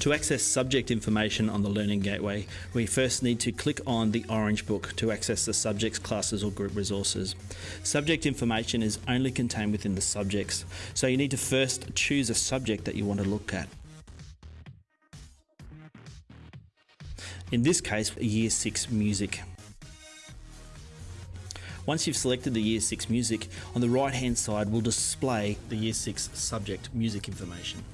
To access subject information on the Learning Gateway, we first need to click on the orange book to access the subjects, classes or group resources. Subject information is only contained within the subjects, so you need to first choose a subject that you want to look at. In this case, Year 6 Music. Once you've selected the Year 6 Music, on the right hand side will display the Year 6 subject music information.